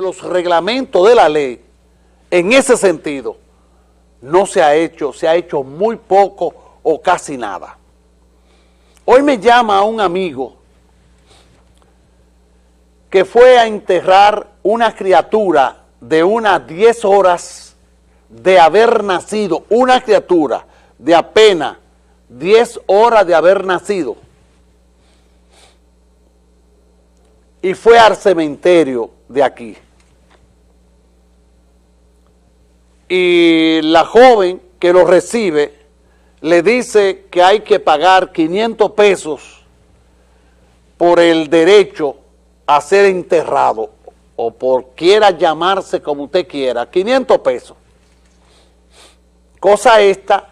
los reglamentos de la ley, en ese sentido, no se ha hecho, se ha hecho muy poco o casi nada. Hoy me llama un amigo que fue a enterrar una criatura de unas 10 horas de haber nacido, una criatura de apenas 10 horas de haber nacido, y fue al cementerio de aquí. Y la joven que lo recibe le dice que hay que pagar 500 pesos por el derecho a ser enterrado o por quiera llamarse como usted quiera, 500 pesos. Cosa esta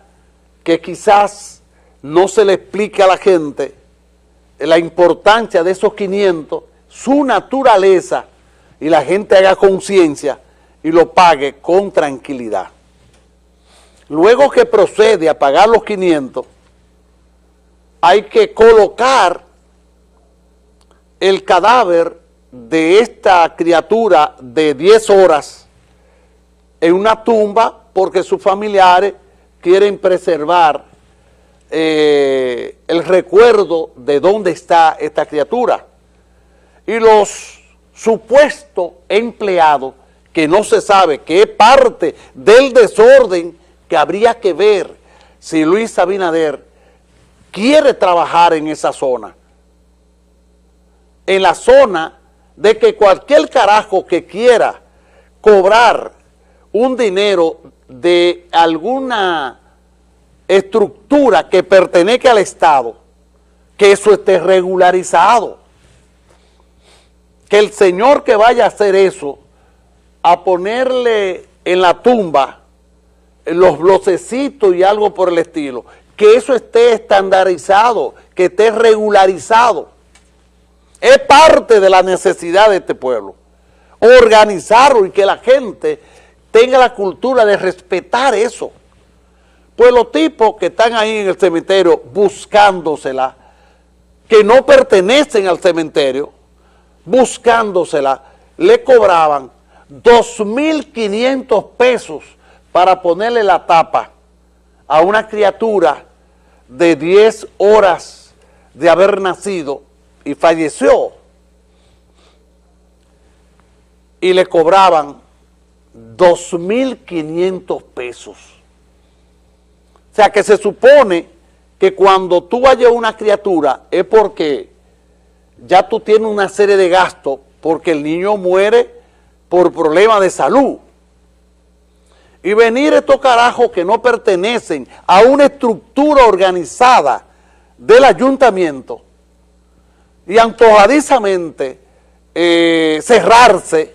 que quizás no se le explique a la gente la importancia de esos 500, su naturaleza, y la gente haga conciencia y lo pague con tranquilidad. Luego que procede a pagar los 500, hay que colocar el cadáver de esta criatura de 10 horas en una tumba porque sus familiares quieren preservar eh, el recuerdo de dónde está esta criatura. Y los supuestos empleados, que no se sabe que es parte del desorden que habría que ver si Luis Abinader quiere trabajar en esa zona. En la zona de que cualquier carajo que quiera cobrar un dinero de alguna estructura que pertenece al Estado, que eso esté regularizado. Que el señor que vaya a hacer eso, a ponerle en la tumba los blocecitos y algo por el estilo, que eso esté estandarizado, que esté regularizado. Es parte de la necesidad de este pueblo. Organizarlo y que la gente tenga la cultura de respetar eso. Pues los tipos que están ahí en el cementerio buscándosela, que no pertenecen al cementerio, buscándosela, le cobraban 2.500 pesos para ponerle la tapa a una criatura de 10 horas de haber nacido y falleció. Y le cobraban 2.500 pesos. O sea que se supone que cuando tú a una criatura es porque ya tú tienes una serie de gastos porque el niño muere por problemas de salud. Y venir estos carajos que no pertenecen a una estructura organizada del ayuntamiento y antojadizamente eh, cerrarse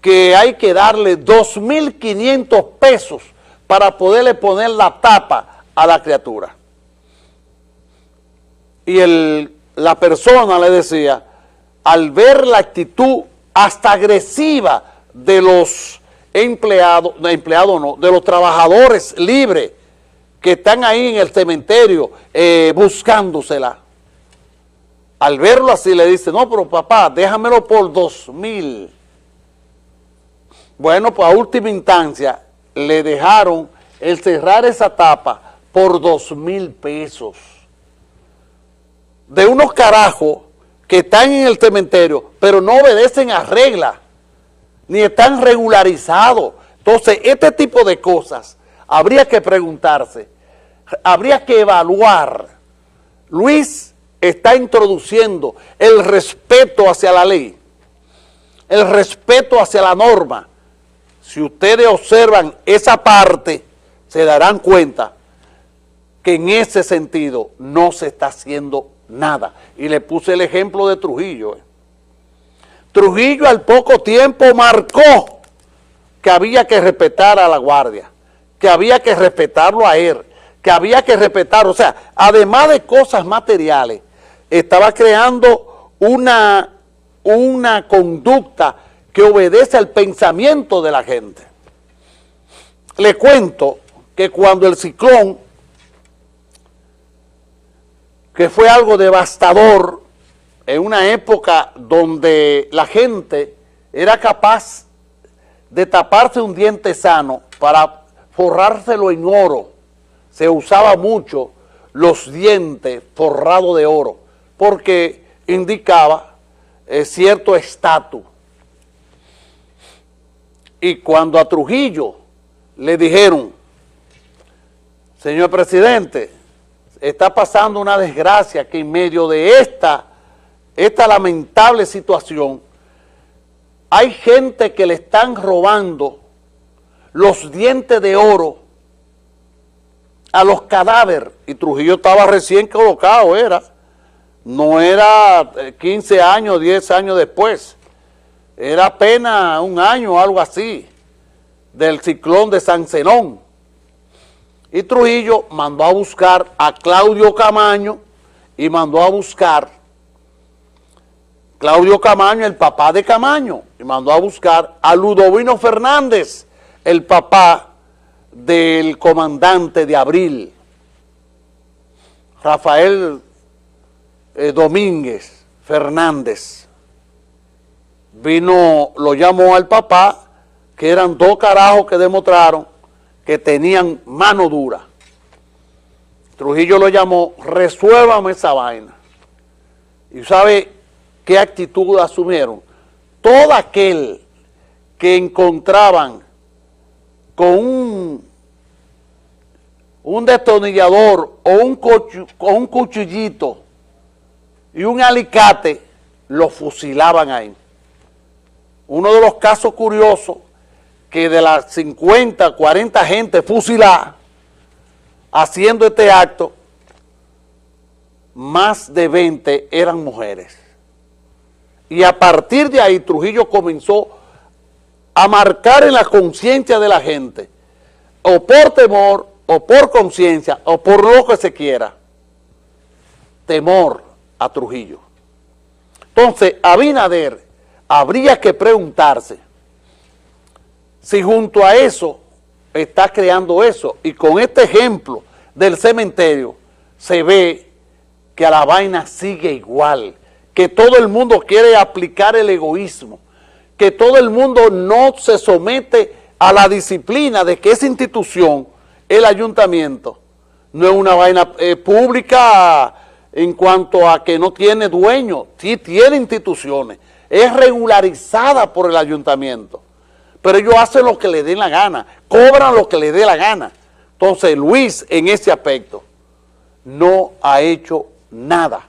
que hay que darle 2.500 pesos para poderle poner la tapa a la criatura. Y el, la persona le decía, al ver la actitud hasta agresiva de los empleados, no, empleados no, de los trabajadores libres que están ahí en el cementerio eh, buscándosela, al verlo así le dice, no, pero papá, déjamelo por dos mil bueno, pues a última instancia le dejaron el cerrar esa tapa por dos mil pesos. De unos carajos que están en el cementerio, pero no obedecen a reglas, ni están regularizados. Entonces, este tipo de cosas habría que preguntarse, habría que evaluar. Luis está introduciendo el respeto hacia la ley, el respeto hacia la norma, si ustedes observan esa parte, se darán cuenta que en ese sentido no se está haciendo nada. Y le puse el ejemplo de Trujillo. ¿eh? Trujillo al poco tiempo marcó que había que respetar a la guardia, que había que respetarlo a él, que había que respetar, o sea, además de cosas materiales, estaba creando una, una conducta que obedece al pensamiento de la gente. Le cuento que cuando el ciclón, que fue algo devastador, en una época donde la gente era capaz de taparse un diente sano para forrárselo en oro. Se usaba mucho los dientes forrados de oro, porque indicaba eh, cierto estatus. Y cuando a Trujillo le dijeron, señor presidente, está pasando una desgracia que en medio de esta, esta lamentable situación, hay gente que le están robando los dientes de oro a los cadáveres. Y Trujillo estaba recién colocado, era. No era 15 eh, años, 10 años después. Era apenas un año algo así del ciclón de San Zenón. Y Trujillo mandó a buscar a Claudio Camaño y mandó a buscar Claudio Camaño, el papá de Camaño, y mandó a buscar a Ludovino Fernández, el papá del comandante de Abril, Rafael eh, Domínguez Fernández. Vino, lo llamó al papá, que eran dos carajos que demostraron que tenían mano dura. Trujillo lo llamó, resuélvame esa vaina. Y sabe qué actitud asumieron. Todo aquel que encontraban con un, un destornillador o un, con un cuchillito y un alicate, lo fusilaban ahí. Uno de los casos curiosos que de las 50, 40 gente fusilada haciendo este acto, más de 20 eran mujeres. Y a partir de ahí Trujillo comenzó a marcar en la conciencia de la gente, o por temor, o por conciencia, o por lo que se quiera, temor a Trujillo. Entonces, Abinader habría que preguntarse si junto a eso está creando eso. Y con este ejemplo del cementerio se ve que a la vaina sigue igual que todo el mundo quiere aplicar el egoísmo, que todo el mundo no se somete a la disciplina de que esa institución, el ayuntamiento, no es una vaina eh, pública en cuanto a que no tiene dueño, sí tiene instituciones, es regularizada por el ayuntamiento, pero ellos hacen lo que les dé la gana, cobran lo que les dé la gana. Entonces Luis en ese aspecto no ha hecho nada